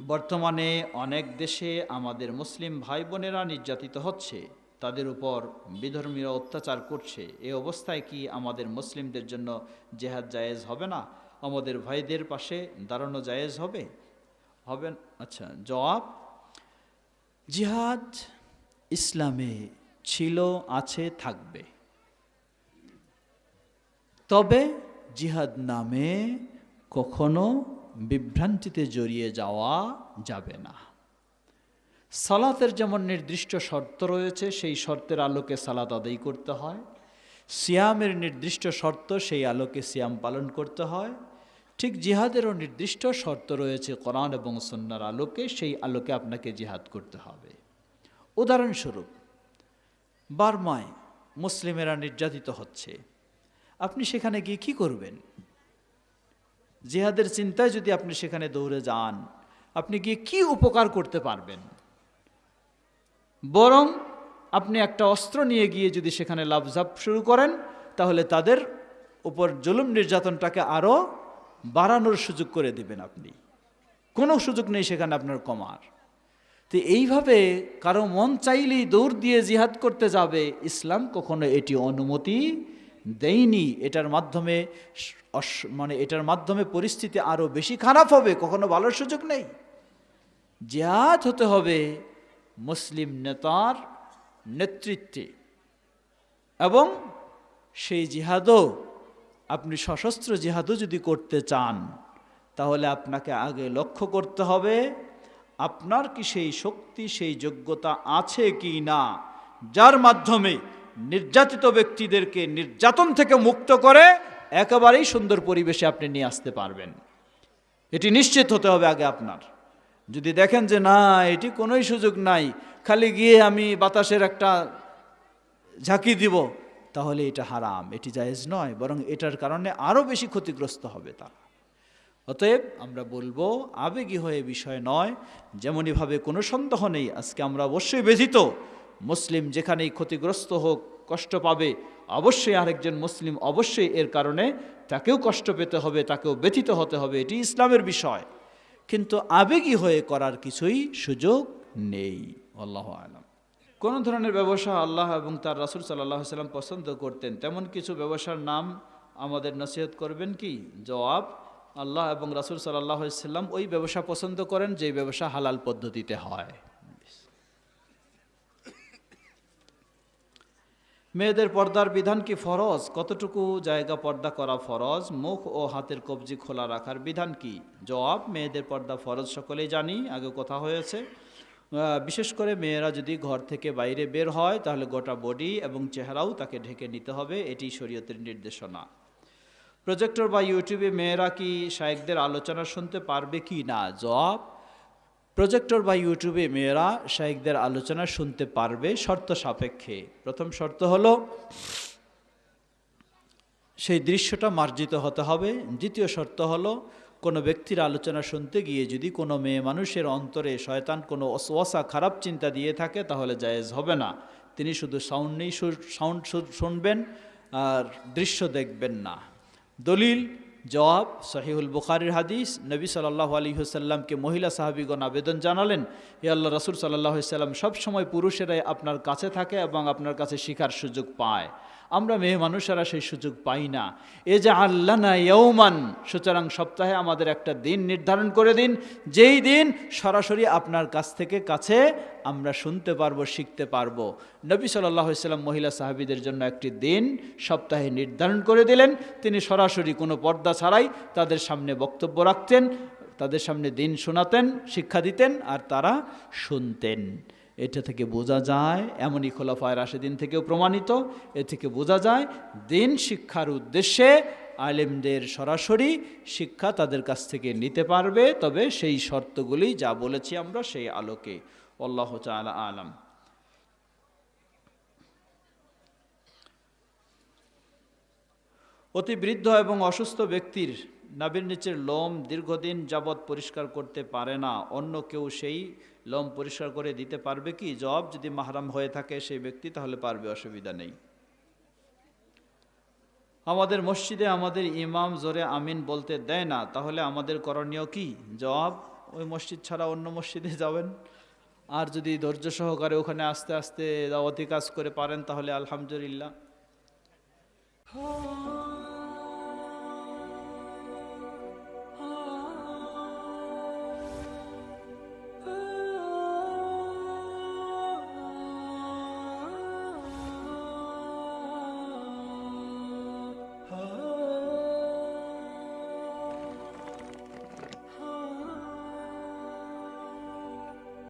বর্তমানে অনেক দেশে আমাদের মুসলিম ভাই বোনেরা নির্যাতিত হচ্ছে, তাদের উপর বিধর্মীরা অত্যাচার করছে। এ অবস্থায় কি আমাদের মুসলিমদের জন্য জেহাদ জায়েজ হবে না? আমাদের ভাইদের পাশে দাঁড়ানো জায়েজ হবে? হবে আচ্ছা জবাব? জিহাদ ইসলামে ছিল, আছে, থাকবে। তবে জিহাদ নামে কখনো বিভ্রান্তিতে জড়িয়ে যাওয়া যাবে না। সালাতের যেমন নির্দিষ্ট শর্ত রয়েছে, সেই শর্তের আলোকে সালাত আদায় করতে হয়। সিয়ামের নির্দিষ্ট শর্ত, সেই আলোকে সিয়াম পালন করতে হয়। ঠিক জিহাদেরও নির্দিষ্ট শর্ত রয়েছে কোরআন এবং সন্ন্যার আলোকে, সেই আলোকে আপনাকে জিহাদ করতে হবে। উদাহরণস্বরূপ, বার্মায় মুসলিমেরা নির্যাতিত হচ্ছে। আপনি সেখানে গিয়ে কি করবেন? জিহাদের চিন্তায় যদি আপনি সেখানে দৌড়ে যান, আপনি গিয়ে কি উপকার করতে পারবেন? বরং আপনি একটা অস্ত্র নিয়ে গিয়ে যদি সেখানে লাভঝাপ শুরু করেন, তাহলে তাদের উপর জুলুম নির্যাতনটাকে আরও বাড়ানোর সুযোগ করে দিবেন আপনি। কোনো সুযোগ নেই সেখানে আপনার কমার। তো এইভাবে কারও মন চাইলেই দৌড় দিয়ে জিহাদ করতে যাবে, ইসলাম কখনো এটি অনুমতি দেয়নি, এটার মাধ্যমে মানে এটার মাধ্যমে পরিস্থিতি আরও বেশি খারাপ হবে, কখনো ভালোর সুযোগ নেই। জিহাদ হতে হবে মুসলিম নেতার নেতৃত্বে এবং সেই জিহাদও, আপনি সশস্ত্র জিহাদও যদি করতে চান, তাহলে আপনাকে আগে লক্ষ্য করতে হবে আপনার কি সেই শক্তি, সেই যোগ্যতা আছে কি না, যার মাধ্যমে নির্যাতিত ব্যক্তিদেরকে নির্যাতন থেকে মুক্ত করে একেবারেই সুন্দর পরিবেশে আপনি নিয়ে আসতে পারবেন। এটি নিশ্চিত হতে হবে আগে আপনার। যদি দেখেন যে না, এটি কোনোই সুযোগ নাই, খালি গিয়ে আমি বাতাসের একটা ঝাঁকি দিব, তাহলে এটা হারাম, এটি জায়েজ নয়, বরং এটার কারণে আরও বেশি ক্ষতিগ্রস্ত হবে তারা। অতএব আমরা বলব, আবেগী হয়ে বিষয় নয়, যেমনইভাবে কোনো সন্দেহ নেই, আজকে আমরা অবশ্যই ব্যথিত। মুসলিম যেখানেই ক্ষতিগ্রস্ত হোক, কষ্ট পাবে, অবশ্যই আরেকজন মুসলিম অবশ্যই এর কারণে তাকেও কষ্ট পেতে হবে, তাকেও ব্যথিত হতে হবে, এটি ইসলামের বিষয়। কিন্তু আবেগী হয়ে করার কিছুই সুযোগ নেই, আল্লাহ আলাম। কোনো ধরনের ব্যবসা আল্লাহ এবং তার রাসুল সাল্লাহ সাল্লাম পছন্দ করতেন, তেমন কিছু ব্যবসার নাম আমাদের নসিহত করবেন কি? জবাব, আল্লাহ এবং রাসুল সাল্লাহ সাল্লাম ওই ব্যবসা পছন্দ করেন যে ব্যবসা হালাল পদ্ধতিতে হয়। মেয়েদের পর্দার বিধান কি ফরজ? কতটুকু জায়গা পর্দা করা ফরজ? মুখ ও হাতের কবজি খোলা রাখার বিধান কি? জবাব, মেয়েদের পর্দা ফরজ, সকলেই জানি, আগে কথা হয়েছে। বিশেষ করে মেয়েরা যদি ঘর থেকে বাইরে বের হয়, তাহলে গোটা বডি এবং চেহারাও তাকে ঢেকে নিতে হবে, এটি শরীয়তের নির্দেশনা। প্রজেক্টর বা ইউটিউবে মেয়েরা কি শায়েকদের আলোচনা শুনতে পারবে কি না? জবাব প্রজেক্টর বা ইউটিউবে মেয়েরা শায়েকদের আলোচনা শুনতে পারবে শর্ত সাপেক্ষে। প্রথম শর্ত হলো, সেই দৃশ্যটা মার্জিত হতে হবে। দ্বিতীয় শর্ত হলো, কোনো ব্যক্তির আলোচনা শুনতে গিয়ে যদি কোনো মেয়ে মানুষের অন্তরে শয়তান কোনো অসওয়াসা খারাপ চিন্তা দিয়ে থাকে, তাহলে জায়েজ হবে না। তিনি শুধু সাউন্ডেই সাউন্ড শুনবেন আর দৃশ্য দেখবেন না। দলিল জবাব সহিহুল বুখারির হাদিস। নবী সাল্লাহ আলী হুসাল্লামকে মহিলা সাহাবিগণ আবেদন জানালেন, হে আল্লাহ রসুল সাল্লাহ সাল্লাম সবসময় পুরুষেরাই আপনার কাছে থাকে এবং আপনার কাছে শিখার সুযোগ পায়। আমরা মেয়ে মানুষেরা সেই সুযোগ পাই না। এ যে আল্লাহ না ইয়ৌমান সুতরাং সপ্তাহে আমাদের একটা দিন নির্ধারণ করে দিন। যেই দিন সরাসরি আপনার কাছ থেকে কাছে আমরা শুনতে পারব, শিখতে পারব। নবী সাল্লাহ মহিলা সাহাবিদের জন্য একটি দিন সপ্তাহে নির্ধারণ করে দিলেন। তিনি সরাসরি কোনো পর্দা ছাড়াই তাদের সামনে বক্তব্য রাখতেন, তাদের সামনে দিন শোনাতেন, শিক্ষা দিতেন আর তারা শুনতেন। এটা থেকে বোঝা যায়, এমনই খোলাফায় রাশেদিন থেকেও প্রমাণিত, এ থেকে বোঝা যায়, দিন শিক্ষার উদ্দেশ্যে আলেমদের সরাসরি শিক্ষা তাদের কাছ থেকে নিতে পারবে, তবে সেই শর্তগুলি যা বলেছি আমরা সেই আলোকে। আল্লাহ তাআলা আলাম। অতি বৃদ্ধ এবং অসুস্থ ব্যক্তির নাভির নিচের লোম দীর্ঘদিন যাবৎ পরিষ্কার করতে পারে না। অন্য কেউ সেই লোম পরিষ্কার করে দিতে পারবে কি? জবাব যদি মাহারাম হয়ে থাকে সেই ব্যক্তি, তাহলে পারবে, অসুবিধা নেই। আমাদের মসজিদে আমাদের ইমাম জোরে আমিন বলতে দেয় না, তাহলে আমাদের করণীয় কি? জবাব, ওই মসজিদ ছাড়া অন্য মসজিদে যাবেন। আর যদি ধৈর্য সহকারে ওখানে আস্তে আস্তে দাওয়াতি কাজ করে পারেন, তাহলে আলহামদুলিল্লাহ।